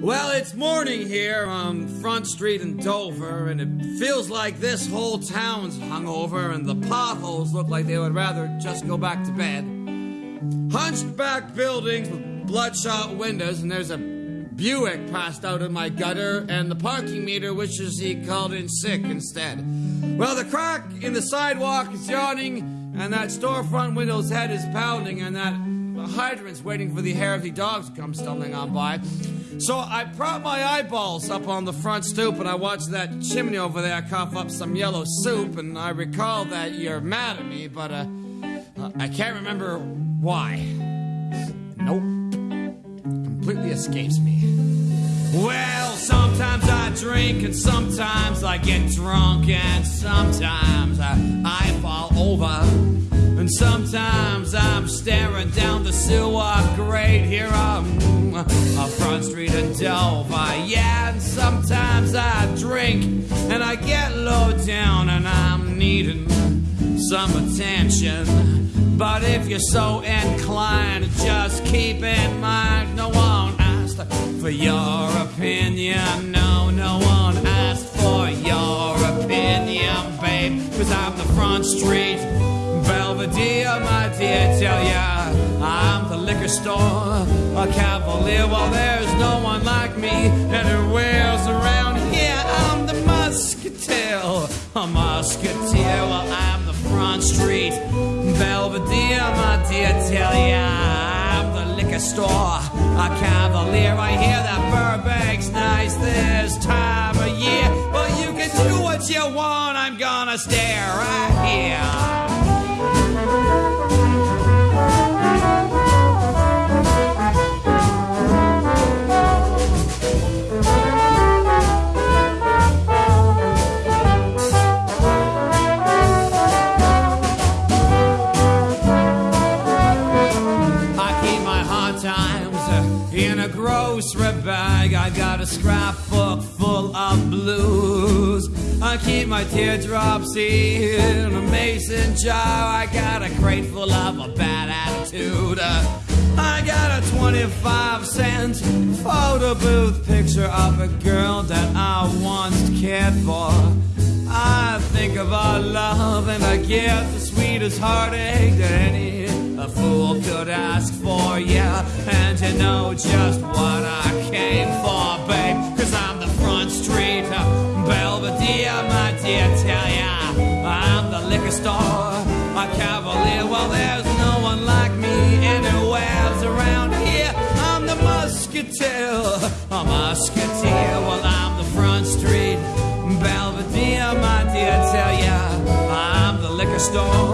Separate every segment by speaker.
Speaker 1: Well, it's morning here on Front Street in Dover, and it feels like this whole town's hungover, and the potholes look like they would rather just go back to bed. Hunchback buildings with bloodshot windows, and there's a Buick passed out in my gutter, and the parking meter wishes he called in sick instead. Well, the crack in the sidewalk is yawning, and that storefront window's head is pounding, and that hydrant's waiting for the hairy dogs to come stumbling on by. So I prop my eyeballs up on the front stoop and I watch that chimney over there cough up some yellow soup, and I recall that you're mad at me, but uh, uh, I can't remember why. Nope. Completely escapes me. Well, sometimes I drink and sometimes I get drunk and sometimes I, I fall over. And sometimes I'm staring down the sewer grate here on a Front Street in Dover. Yeah, and sometimes I drink and I get low down and I'm needing some attention. But if you're so inclined, just keep in mind no one asked for your opinion. No, no one asked for your opinion, babe. Cause I'm the Front Street Belvedere, my dear, tell ya I'm the liquor store, a cavalier. Well, there's no one like me anywhere's around here. I'm the musketeer, a musketeer. Well, I'm the front street Belvedere, my dear, tell ya I'm the liquor store, a cavalier. I hear that Burbank's nice this time of year. Well, you can do what you want. I'm gonna stay right here. I got a scrapbook full of blues. I keep my teardrops in a mason jar. I got a crate full of a bad attitude. I got a 25 cent photo booth picture of a girl that I once cared for. I think of our love and I get the sweetest heartache that any a fool could ask for, yeah. And you know just what I came for, babe. Cause I'm the front street Belvedere, my dear, tell ya. I'm the liquor store, a cavalier. Well, there's no one like me anywhere's around here. I'm the musketeer, a musketeer. Well, I'm the front street Belvedere, my dear, tell ya. I'm the liquor store,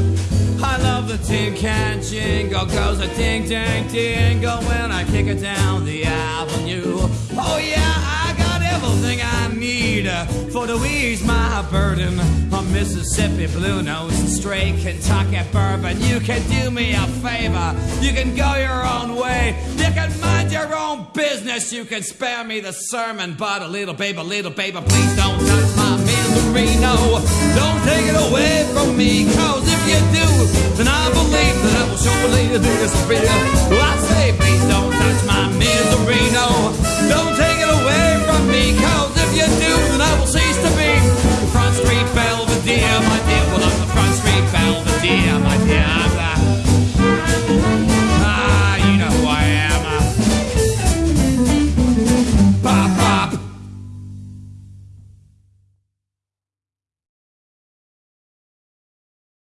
Speaker 1: tin can jingle, goes a ding ding dingle when I kick it down the avenue. Oh yeah, I got everything I need for to ease my burden. A Mississippi blue nose straight Kentucky bourbon. You can do me a favor, you can go your own way, you can mind your own business, you can spare me the sermon, but a little baby, little baby, please don't touch my Marino. Don't take it away from me, cause if you do, then I believe that I will surely disappear.